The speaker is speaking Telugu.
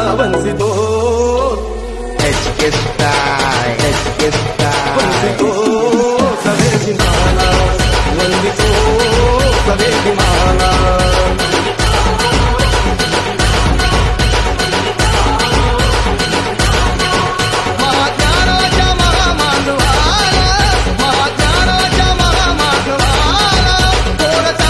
వంశితో. హెచ్కె